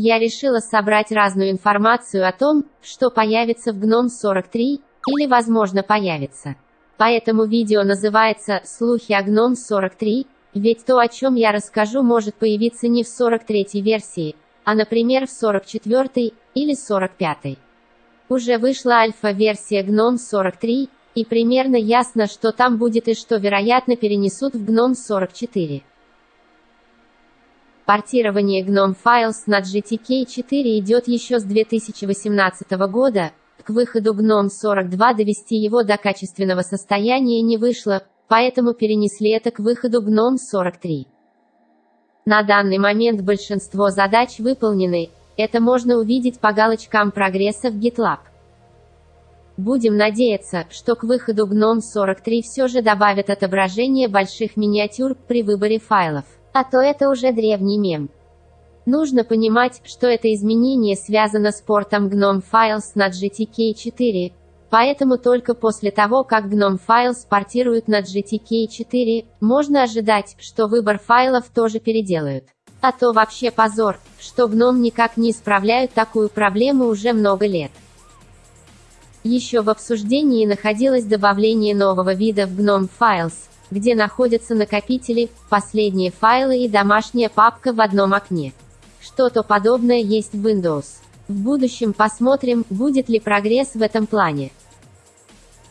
Я решила собрать разную информацию о том, что появится в GNOME 43, или возможно появится. Поэтому видео называется «Слухи о GNOME 43», ведь то, о чем я расскажу, может появиться не в 43-й версии, а, например, в 44-й или 45-й. Уже вышла альфа-версия GNOME 43, и примерно ясно, что там будет и что, вероятно, перенесут в GNOME 44. Портирование GNOME Files на GTK4 идет еще с 2018 года, к выходу GNOME 42 довести его до качественного состояния не вышло, поэтому перенесли это к выходу GNOME 43. На данный момент большинство задач выполнены, это можно увидеть по галочкам прогресса в GitLab. Будем надеяться, что к выходу GNOME 43 все же добавят отображение больших миниатюр при выборе файлов. А то это уже древний мем. Нужно понимать, что это изменение связано с портом GNOME Files на GTK4, поэтому только после того, как GNOME Files портируют на GTK4, можно ожидать, что выбор файлов тоже переделают. А то вообще позор, что GNOME никак не исправляют такую проблему уже много лет. Еще в обсуждении находилось добавление нового вида в GNOME Files, где находятся накопители, последние файлы и домашняя папка в одном окне. Что-то подобное есть в Windows. В будущем посмотрим, будет ли прогресс в этом плане.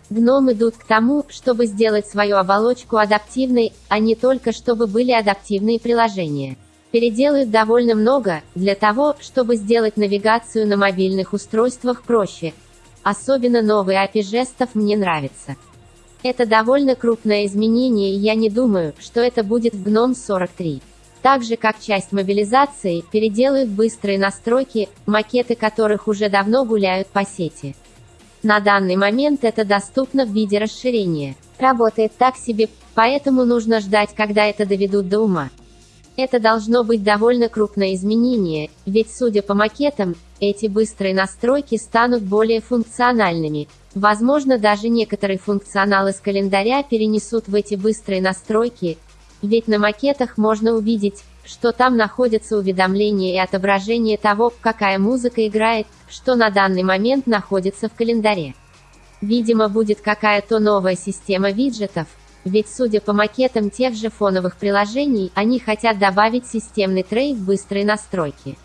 GNOME идут к тому, чтобы сделать свою оболочку адаптивной, а не только чтобы были адаптивные приложения. Переделают довольно много, для того, чтобы сделать навигацию на мобильных устройствах проще. Особенно новый API жестов мне нравится. Это довольно крупное изменение и я не думаю, что это будет в GNOME 43. Так же как часть мобилизации, переделают быстрые настройки, макеты которых уже давно гуляют по сети. На данный момент это доступно в виде расширения. Работает так себе, поэтому нужно ждать, когда это доведут до ума. Это должно быть довольно крупное изменение, ведь судя по макетам, эти быстрые настройки станут более функциональными. Возможно даже некоторый функционал из календаря перенесут в эти быстрые настройки, ведь на макетах можно увидеть, что там находятся уведомления и отображение того, какая музыка играет, что на данный момент находится в календаре. Видимо будет какая-то новая система виджетов, ведь судя по макетам тех же фоновых приложений, они хотят добавить системный трей в быстрые настройки.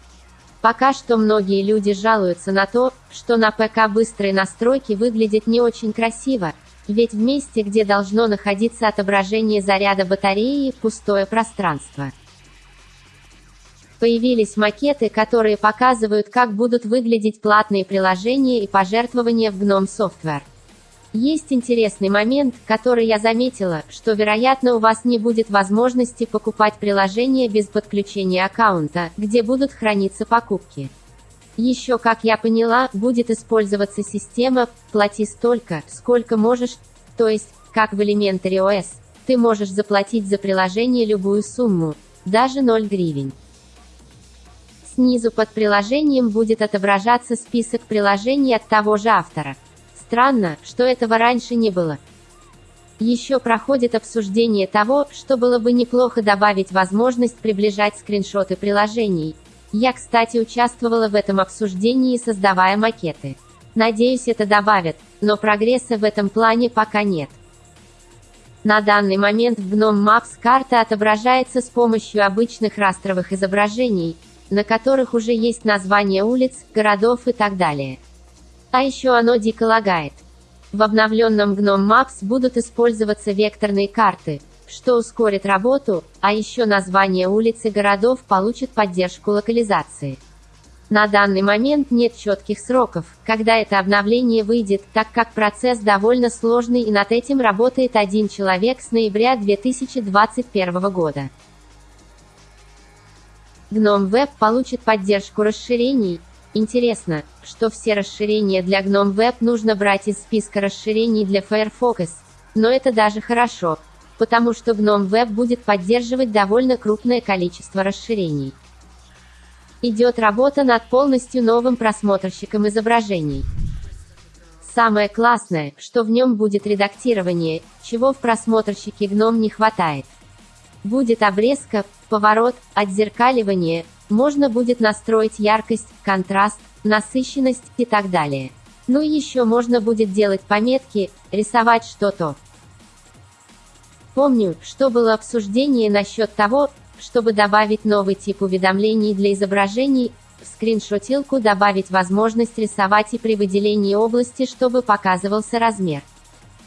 Пока что многие люди жалуются на то, что на ПК быстрые настройки выглядят не очень красиво, ведь в месте, где должно находиться отображение заряда батареи, пустое пространство. Появились макеты, которые показывают, как будут выглядеть платные приложения и пожертвования в GNOME Software. Есть интересный момент, который я заметила, что вероятно у вас не будет возможности покупать приложение без подключения аккаунта, где будут храниться покупки. Еще, как я поняла, будет использоваться система «плати столько, сколько можешь», то есть, как в Elementary OS, ты можешь заплатить за приложение любую сумму, даже 0 гривен. Снизу под приложением будет отображаться список приложений от того же автора. Странно, что этого раньше не было. Еще проходит обсуждение того, что было бы неплохо добавить возможность приближать скриншоты приложений. Я, кстати, участвовала в этом обсуждении, создавая макеты. Надеюсь, это добавят, но прогресса в этом плане пока нет. На данный момент в GNOME Maps карта отображается с помощью обычных растровых изображений, на которых уже есть названия улиц, городов и так далее. А еще оно дико лагает. В обновленном GNOME Maps будут использоваться векторные карты, что ускорит работу, а еще название улиц и городов получат поддержку локализации. На данный момент нет четких сроков, когда это обновление выйдет, так как процесс довольно сложный и над этим работает один человек с ноября 2021 года. GNOME Web получит поддержку расширений, Интересно, что все расширения для GNOME Web нужно брать из списка расширений для Firefox, но это даже хорошо, потому что GNOME Web будет поддерживать довольно крупное количество расширений. Идет работа над полностью новым просмотрщиком изображений. Самое классное, что в нем будет редактирование, чего в просмотрщике GNOME не хватает. Будет обрезка, поворот, отзеркаливание, Можно будет настроить яркость, контраст, насыщенность и так далее. Ну и еще можно будет делать пометки, рисовать что-то. Помню, что было обсуждение насчет того, чтобы добавить новый тип уведомлений для изображений, в скриншотилку добавить возможность рисовать и при выделении области, чтобы показывался размер.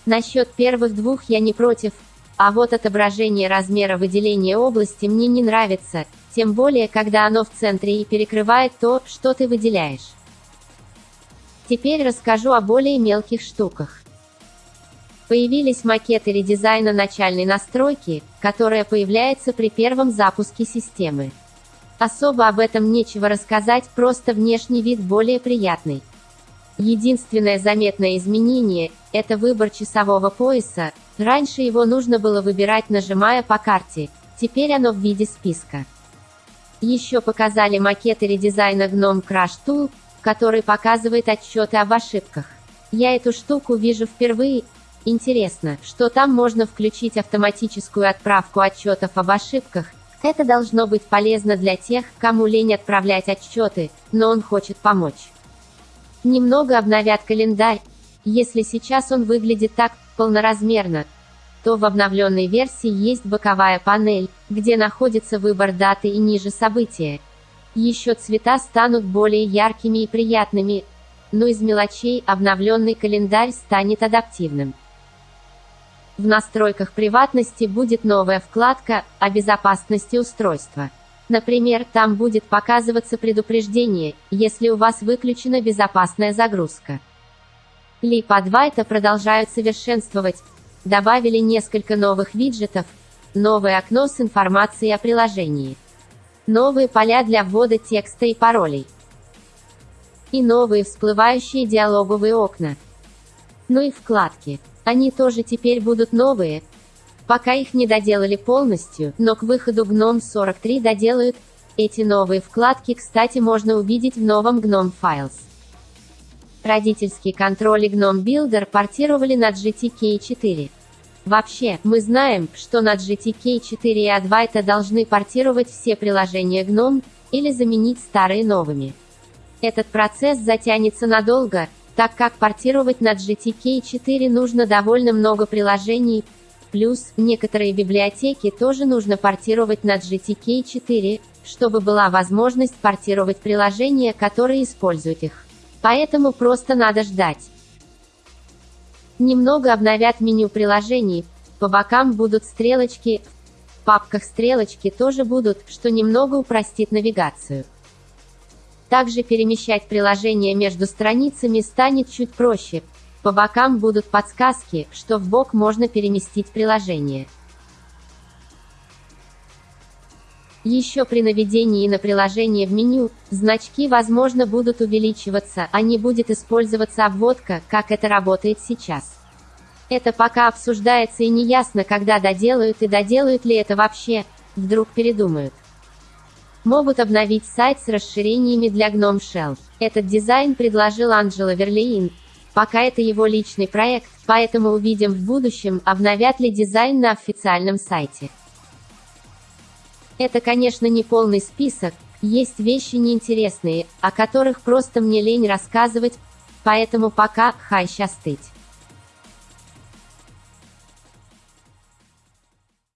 Насчет первых двух я не против, а вот отображение размера выделения области мне не нравится, тем более когда оно в центре и перекрывает то, что ты выделяешь. Теперь расскажу о более мелких штуках. Появились макеты редизайна начальной настройки, которая появляется при первом запуске системы. Особо об этом нечего рассказать, просто внешний вид более приятный. Единственное заметное изменение – это выбор часового пояса, раньше его нужно было выбирать нажимая по карте, теперь оно в виде списка. Еще показали макеты редизайна GNOME Crash Tool, который показывает отчеты об ошибках. Я эту штуку вижу впервые, интересно, что там можно включить автоматическую отправку отчетов об ошибках, это должно быть полезно для тех, кому лень отправлять отчеты, но он хочет помочь. Немного обновят календарь. Если сейчас он выглядит так, полноразмерно, то в обновленной версии есть боковая панель, где находится выбор даты и ниже события. Еще цвета станут более яркими и приятными, но из мелочей обновленный календарь станет адаптивным. В настройках приватности будет новая вкладка «О безопасности устройства». Например, там будет показываться предупреждение, если у вас выключена безопасная загрузка. Липа 2 это продолжают совершенствовать. Добавили несколько новых виджетов, новое окно с информацией о приложении, новые поля для ввода текста и паролей, и новые всплывающие диалоговые окна. Ну и вкладки. Они тоже теперь будут новые. Пока их не доделали полностью, но к выходу GNOME 43 доделают. Эти новые вкладки, кстати, можно увидеть в новом GNOME Files. Родительский контроль и GNOME Builder портировали на GTK 4. Вообще, мы знаем, что на GTK 4 и Advaita должны портировать все приложения GNOME, или заменить старые новыми. Этот процесс затянется надолго, так как портировать на GTK 4 нужно довольно много приложений, плюс, некоторые библиотеки тоже нужно портировать на GTK 4, чтобы была возможность портировать приложения, которые используют их. Поэтому просто надо ждать. Немного обновят меню приложений, по бокам будут стрелочки, в папках стрелочки тоже будут, что немного упростит навигацию. Также перемещать приложение между страницами станет чуть проще. По бокам будут подсказки, что в бок можно переместить приложение. Еще при наведении на приложение в меню, значки возможно будут увеличиваться, а не будет использоваться обводка, как это работает сейчас. Это пока обсуждается и не ясно, когда доделают и доделают ли это вообще, вдруг передумают. Могут обновить сайт с расширениями для GNOME Shell. Этот дизайн предложил Анджело Верлеин. Пока это его личный проект, поэтому увидим в будущем, обновят ли дизайн на официальном сайте. Это, конечно, не полный список, есть вещи неинтересные, о которых просто мне лень рассказывать, поэтому пока, хай щастыть.